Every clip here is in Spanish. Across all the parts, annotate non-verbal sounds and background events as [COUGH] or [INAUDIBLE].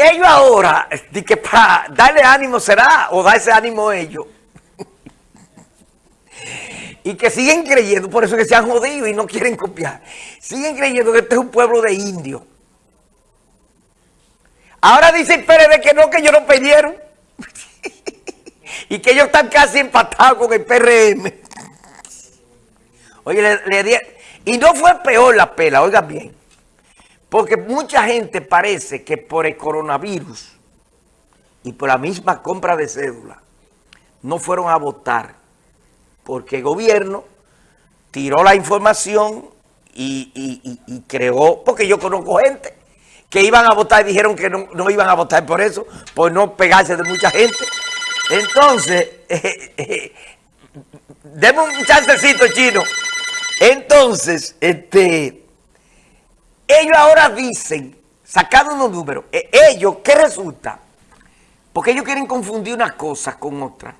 ellos ahora, de que para darle ánimo será, o dar ese ánimo a ellos, [LAUGHS] y que siguen creyendo, por eso que se han jodido y no quieren copiar, siguen creyendo que este es un pueblo de indios. Ahora dice el PRD que no, que ellos no perdieron. [LAUGHS] y que ellos están casi empatados con el PRM. [LAUGHS] Oye, le, y no fue peor la pela, oiga bien. Porque mucha gente parece que por el coronavirus y por la misma compra de cédula no fueron a votar porque el gobierno tiró la información y, creó, porque yo conozco gente que iban a votar y dijeron que no, iban a votar por eso, por no pegarse de mucha gente. Entonces, [LAUGHS] deme un chancecito chino. Entonces, este, ellos ahora dicen, sacando unos números, eh, ellos, ¿qué resulta? Porque ellos quieren confundir una cosa con otra.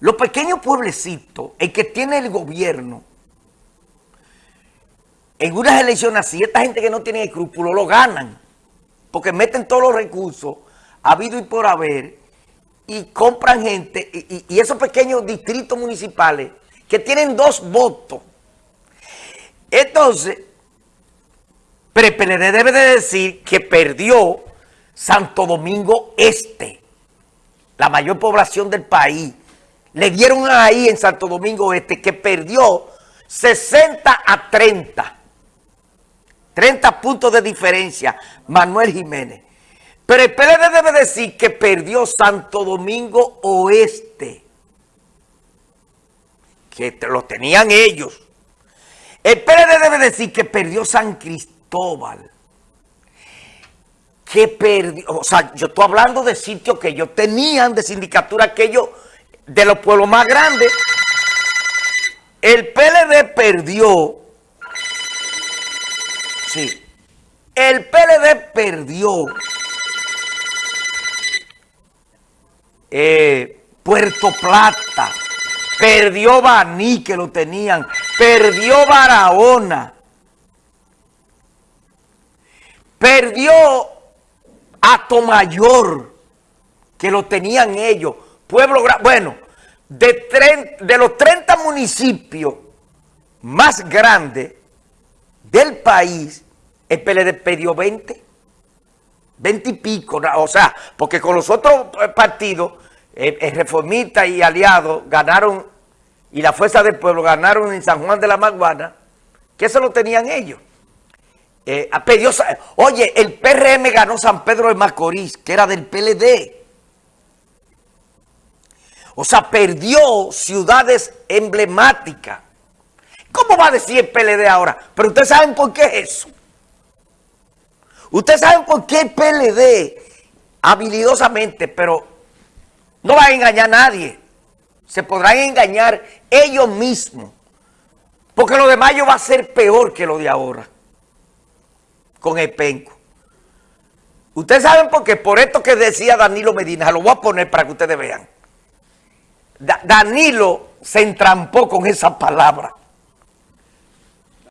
Los pequeños pueblecitos, el que tiene el gobierno, en unas elecciones así, esta gente que no tiene escrúpulos lo ganan. Porque meten todos los recursos, habido y por haber, y compran gente, y, esos pequeños distritos municipales que tienen dos votos. Entonces, pero el PLD debe de decir que perdió Santo Domingo Este, la mayor población del país. Le dieron ahí en Santo Domingo Este que perdió 60 a 30. 30 puntos de diferencia, Manuel Jiménez. Pero el PLD debe decir que perdió Santo Domingo Oeste. Que lo tenían ellos. El PLD debe decir que perdió San Cristóbal. Que perdió, o sea, yo estoy hablando de sitios que ellos tenían de sindicatura, aquellos de los pueblos más grandes. El PLD perdió, sí, el PLD perdió. Eh, Puerto Plata, perdió Baní que lo tenían, perdió Barahona, perdió Atomayor que lo tenían ellos, Pueblo bueno, de, de los 30 municipios más grandes del país, el PLD perdió 20. 20 y pico, o sea, porque con los otros eh, partidos, el, eh, Reformista y Aliados ganaron, y la Fuerza del Pueblo ganaron en San Juan de la Maguana, que eso lo tenían ellos. Eh, oye, el PRM ganó San Pedro de Macorís, que era del PLD. O sea, perdió ciudades emblemáticas. ¿Cómo va a decir el PLD ahora? Pero ustedes saben por qué es eso. Ustedes saben por qué el PLD, habilidosamente, pero no va a engañar a nadie. Se podrán engañar ellos mismos. Porque lo de mayo va a ser peor que lo de ahora. Con el penco. Ustedes saben por qué. Por esto que decía Danilo Medina. Lo voy a poner para que ustedes vean. Danilo se entrampó con esa palabra.